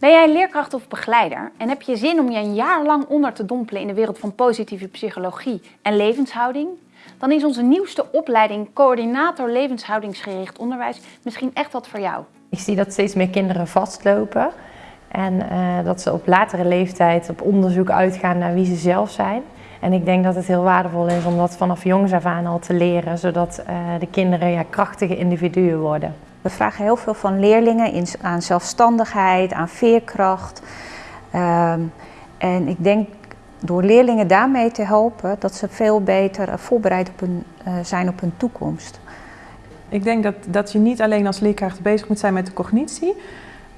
Ben jij leerkracht of begeleider en heb je zin om je een jaar lang onder te dompelen in de wereld van positieve psychologie en levenshouding? Dan is onze nieuwste opleiding Coördinator Levenshoudingsgericht Onderwijs misschien echt wat voor jou. Ik zie dat steeds meer kinderen vastlopen en uh, dat ze op latere leeftijd op onderzoek uitgaan naar wie ze zelf zijn. En ik denk dat het heel waardevol is om dat vanaf jongs af aan al te leren, zodat uh, de kinderen ja, krachtige individuen worden. We vragen heel veel van leerlingen in, aan zelfstandigheid, aan veerkracht. Uh, en ik denk door leerlingen daarmee te helpen dat ze veel beter voorbereid op uh, zijn op hun toekomst. Ik denk dat, dat je niet alleen als leerkracht bezig moet zijn met de cognitie,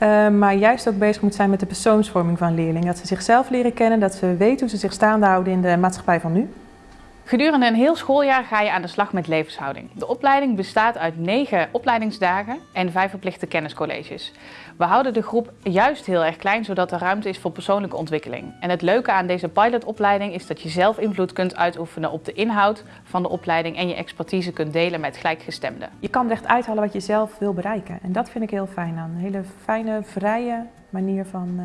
uh, maar juist ook bezig moet zijn met de persoonsvorming van leerlingen. Dat ze zichzelf leren kennen, dat ze weten hoe ze zich staande houden in de maatschappij van nu. Gedurende een heel schooljaar ga je aan de slag met levenshouding. De opleiding bestaat uit 9 opleidingsdagen en 5 verplichte kenniscolleges. We houden de groep juist heel erg klein, zodat er ruimte is voor persoonlijke ontwikkeling. En het leuke aan deze pilotopleiding is dat je zelf invloed kunt uitoefenen op de inhoud van de opleiding en je expertise kunt delen met gelijkgestemden. Je kan echt uithalen wat je zelf wil bereiken. En dat vind ik heel fijn aan. Een hele fijne, vrije manier van, uh,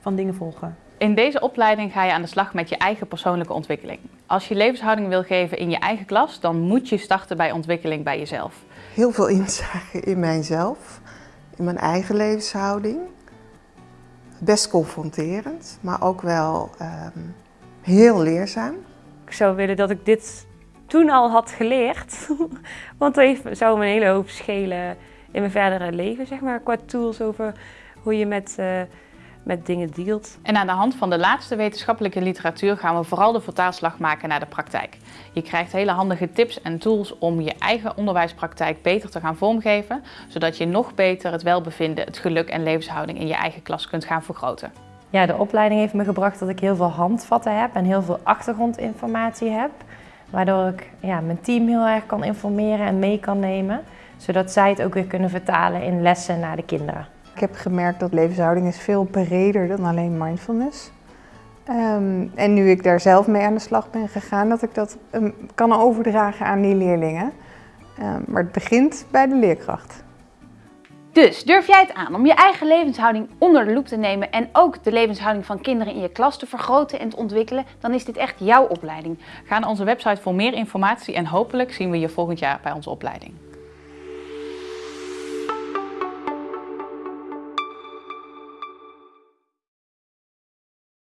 van dingen volgen. In deze opleiding ga je aan de slag met je eigen persoonlijke ontwikkeling. Als je levenshouding wil geven in je eigen klas, dan moet je starten bij ontwikkeling bij jezelf. Heel veel inzage in mijzelf, in mijn eigen levenshouding. Best confronterend, maar ook wel um, heel leerzaam. Ik zou willen dat ik dit toen al had geleerd, want dat zou me een hele hoop schelen in mijn verdere leven, zeg maar, qua tools over hoe je met... Uh, met dingen dealt. En aan de hand van de laatste wetenschappelijke literatuur gaan we vooral de vertaalslag maken naar de praktijk. Je krijgt hele handige tips en tools om je eigen onderwijspraktijk beter te gaan vormgeven, zodat je nog beter het welbevinden, het geluk en levenshouding in je eigen klas kunt gaan vergroten. Ja, de opleiding heeft me gebracht dat ik heel veel handvatten heb en heel veel achtergrondinformatie heb. Waardoor ik ja, mijn team heel erg kan informeren en mee kan nemen. Zodat zij het ook weer kunnen vertalen in lessen naar de kinderen. Ik heb gemerkt dat levenshouding is veel breder dan alleen mindfulness. Um, en nu ik daar zelf mee aan de slag ben gegaan, dat ik dat um, kan overdragen aan die leerlingen. Um, maar het begint bij de leerkracht. Dus durf jij het aan om je eigen levenshouding onder de loep te nemen en ook de levenshouding van kinderen in je klas te vergroten en te ontwikkelen, dan is dit echt jouw opleiding. Ga naar onze website voor meer informatie en hopelijk zien we je volgend jaar bij onze opleiding.